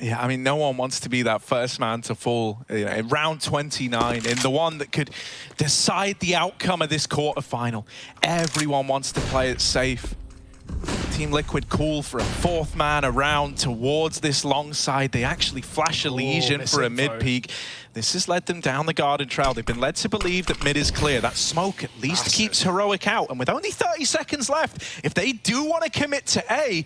Yeah, I mean, no one wants to be that first man to fall you know, in round 29, in the one that could decide the outcome of this quarterfinal. Everyone wants to play it safe. Team Liquid call for a fourth man around towards this long side. They actually flash a Lesion for a mid-peek. This has led them down the garden trail. They've been led to believe that mid is clear. That smoke at least That's keeps it. Heroic out. And with only 30 seconds left, if they do want to commit to A,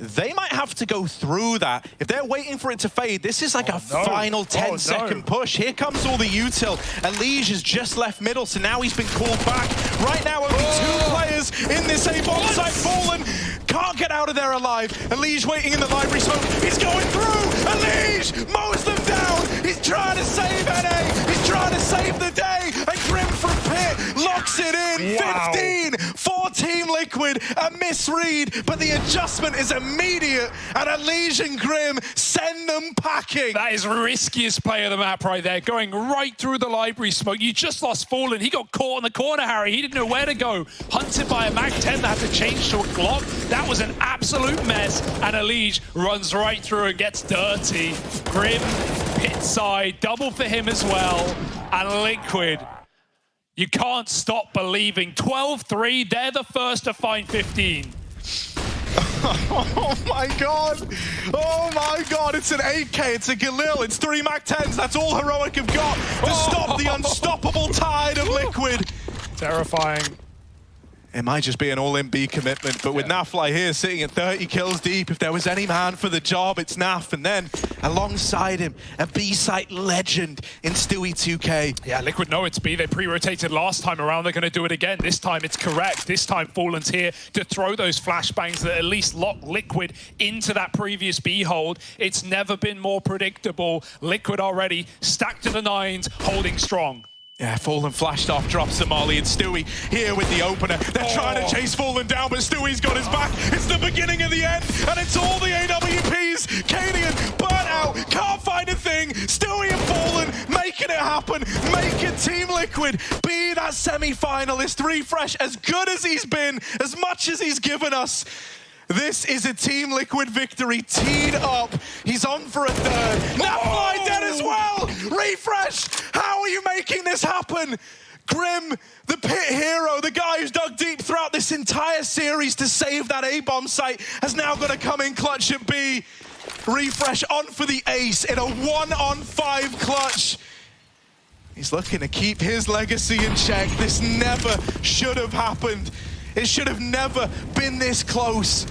they might have to go through that. If they're waiting for it to fade, this is like oh, a no. final 10 oh, second no. push. Here comes all the util. EliGE has just left middle, so now he's been called back. Right now, only oh. two players in this A bomb site fallen. Can't get out of there alive. EliGE waiting in the library smoke. He's going through. EliGE mows them down. He's trying to save NA. He's trying to save the day. And Grim from Pit locks it in. Wow. 15 Team Liquid. A misread, but the adjustment is immediate. And Elysian Grim send them packing. That is riskiest play of the map right there. Going right through the library smoke. You just lost Fallen. He got caught in the corner, Harry. He didn't know where to go. Hunted by a MAC-10 that had to change to a Glock. That was an absolute mess. And Elige runs right through and gets dirty. Grim, pit side, double for him as well. And Liquid you can't stop believing. 12-3, they're the first to find 15. oh my god! Oh my god, it's an 8k, it's a Galil, it's three Mac 10s, that's all Heroic have got to stop the unstoppable tide of Liquid. Terrifying. It might just be an all-in B commitment, but with yeah. Nafly here sitting at 30 kills deep, if there was any man for the job, it's Naf. And then alongside him, a B-site legend in Stewie 2K. Yeah, Liquid know it's B. They pre-rotated last time around. They're going to do it again. This time it's correct. This time Fallen's here to throw those flashbangs that at least lock Liquid into that previous B hold. It's never been more predictable. Liquid already stacked to the nines, holding strong. Yeah, Fallen flashed off, drops Somali, and Stewie here with the opener. They're oh. trying to chase Fallen down, but Stewie's got his back. It's the beginning of the end, and it's all the AWPs. Cadian, burnt out, can't find a thing. Stewie and Fallen making it happen, making Team Liquid be that semi-finalist. refrezh, as good as he's been, as much as he's given us, this is a Team Liquid victory, teed up. He's on for a third. Nafly oh. dead as well. refrezh, how are you making this happen? Grim, the pit hero, the guy who's dug deep throughout this entire series to save that A-bomb site, has now got to come in clutch at B. refrezh on for the ace in a one-on-five clutch. He's looking to keep his legacy in check. This never should have happened. It should have never been this close.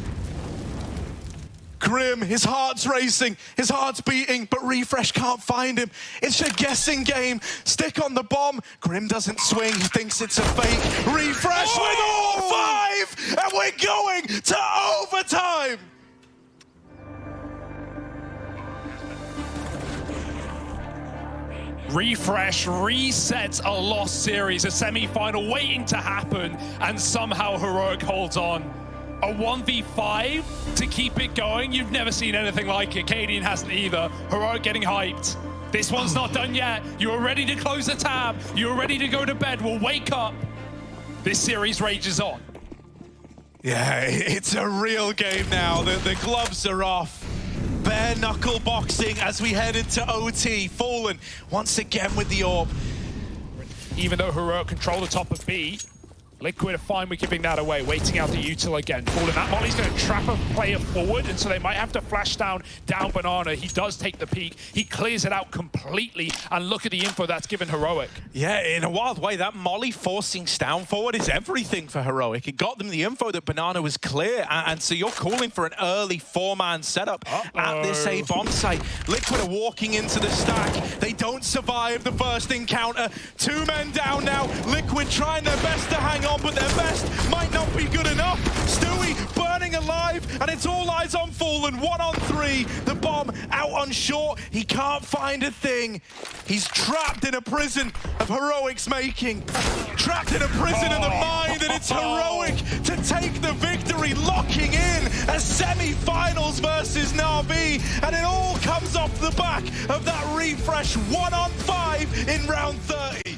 Grim, his heart's racing, his heart's beating, but refrezh can't find him. It's a guessing game. Stick on the bomb. Grim doesn't swing. He thinks it's a fake. refrezh oh! with all five, and we're going to overtime. refrezh resets a lost series, a semi-final waiting to happen, and somehow Heroic holds on a 1v5 to keep it going. You've never seen anything like it. Cadian hasn't either. Heroic getting hyped. This one's not done yet. You're ready to close the tab. You're ready to go to bed. We'll wake up. This series rages on. Yeah, it's a real game now. The, the gloves are off. Bare knuckle boxing as we head into OT. Fallen once again with the orb. Even though Heroic control the top of B, Liquid are fine with giving that away, waiting out the util again. Fallen, that Molly's going to trap a player forward, and so they might have to flash down, down Banana. He does take the peek. He clears it out completely, and look at the info that's given Heroic. Yeah, in a wild way, that Molly forcing down forward is everything for Heroic. It got them the info that Banana was clear, and, and so you're calling for an early four-man setup uh -oh. at this A-bomb site. Liquid are walking into the stack. They don't survive the first encounter. Two men down now. Liquid trying their best to hang on on, but their best might not be good enough. Stewie burning alive, and it's all eyes on Fallen. One on three. The bomb out on short. He can't find a thing. He's trapped in a prison of heroics making. Trapped in a prison of the mind, and it's heroic to take the victory, locking in a semi-finals versus Na'Vi. And it all comes off the back of that refrezh one on five in round 30.